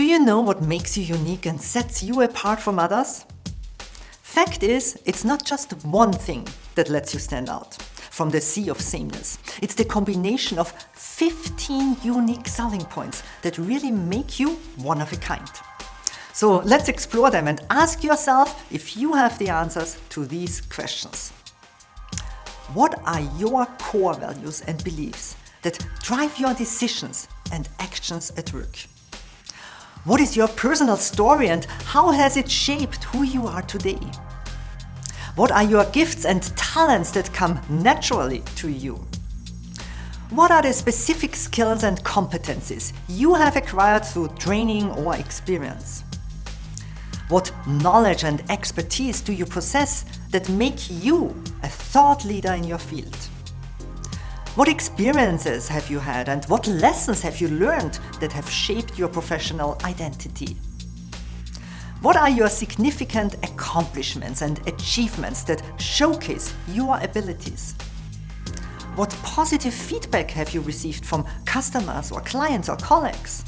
you know what makes you unique and sets you apart from others? Fact is, it's not just one thing that lets you stand out from the sea of sameness. It's the combination of 15 unique selling points that really make you one of a kind. So let's explore them and ask yourself if you have the answers to these questions. What are your core values and beliefs that drive your decisions and actions at work? What is your personal story and how has it shaped who you are today? What are your gifts and talents that come naturally to you? What are the specific skills and competencies you have acquired through training or experience? What knowledge and expertise do you possess that make you a thought leader in your field? What experiences have you had and what lessons have you learned that have shaped your professional identity? What are your significant accomplishments and achievements that showcase your abilities? What positive feedback have you received from customers or clients or colleagues?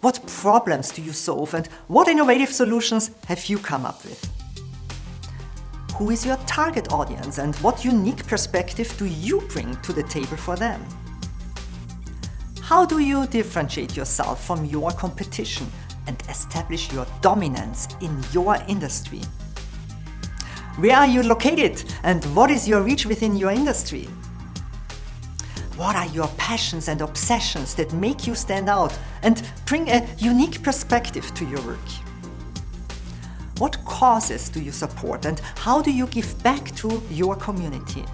What problems do you solve and what innovative solutions have you come up with? Who is your target audience and what unique perspective do you bring to the table for them? How do you differentiate yourself from your competition and establish your dominance in your industry? Where are you located and what is your reach within your industry? What are your passions and obsessions that make you stand out and bring a unique perspective to your work? What causes do you support and how do you give back to your community?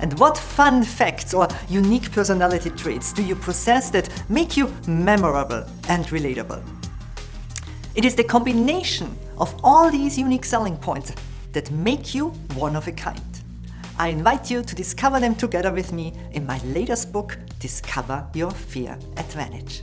And what fun facts or unique personality traits do you possess that make you memorable and relatable? It is the combination of all these unique selling points that make you one of a kind. I invite you to discover them together with me in my latest book, Discover Your Fear Advantage.